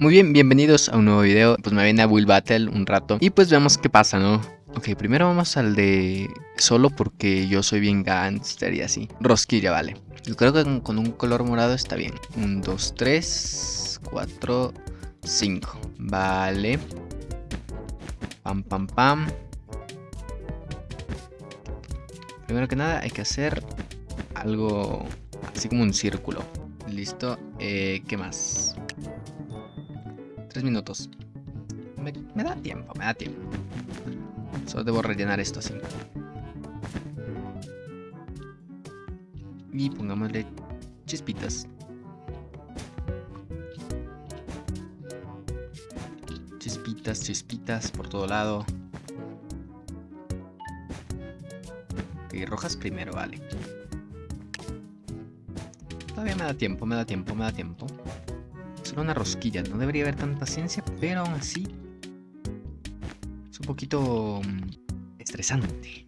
Muy bien, bienvenidos a un nuevo video, pues me viene a Will Battle un rato y pues veamos qué pasa, ¿no? Ok, primero vamos al de solo porque yo soy bien gangster y así. Rosquilla, vale. Yo creo que con un color morado está bien. 1, 2, 3, 4, 5. Vale. Pam, pam, pam. Primero que nada hay que hacer algo así como un círculo. Listo. Eh, ¿Qué más? Tres minutos. Me, da tiempo, me da tiempo. Solo debo rellenar esto así. Y pongámosle chispitas. Chispitas, chispitas por todo lado. Y rojas primero, vale. Todavía me da tiempo, me da tiempo, me da tiempo una rosquilla. No debería haber tanta ciencia, pero aún así es un poquito mm, estresante,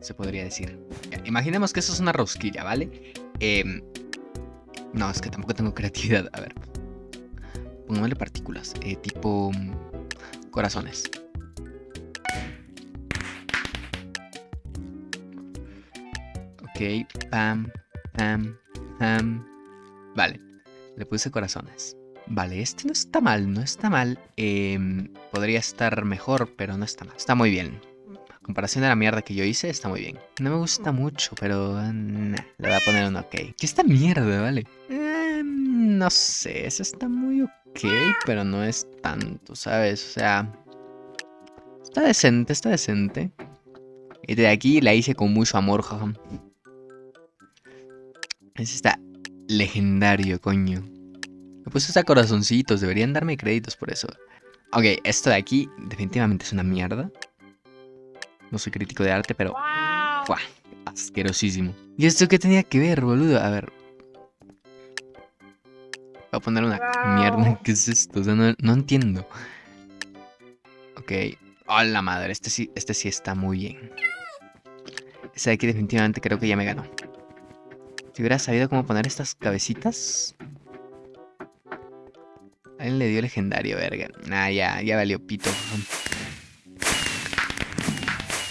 se podría decir. imaginemos que eso es una rosquilla, ¿vale? Em, no, es que tampoco tengo creatividad. A ver, pongámosle partículas, eh, tipo mm, corazones. Ok, pam, pam, pam. Vale, le puse corazones. Vale, este no está mal, no está mal. Em, podría estar mejor, pero no está mal. Está muy bien. A comparación de la mierda que yo hice, está muy bien. No me gusta mucho, pero... le voy a poner un ok. ¿Qué esta mierda, vale? Em, no sé, eso está muy ok, pero no es tanto, ¿sabes? O sea... Está decente, está decente. Y de aquí la hice con mucho amor, jaja. Ese está legendario, coño. Me puse hasta corazoncitos, deberían darme créditos por eso. Ok, esto de aquí definitivamente es una mierda. No soy crítico de arte, pero... Asquerosísimo. ¿Y esto qué tenía que ver, boludo? A ver. Voy a poner una mierda. ¿Qué es esto? O sea, no, entiendo. Ok. Hola madre, este sí, este sí está muy bien. Este de aquí definitivamente creo que ya me ganó. Si hubiera sabido cómo poner estas cabecitas, a él le dio legendario, verga. Nah, ya, ya valió pito.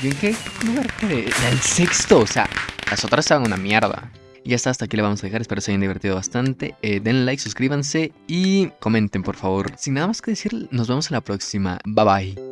¿Y en qué lugar quedé? El sexto, o sea, las otras estaban una mierda. Y ya está, hasta aquí le vamos a dejar, espero se hayan divertido bastante. Eh, den like, suscríbanse y comenten por favor. Sin nada más que decir, nos vemos en la próxima. Bye bye.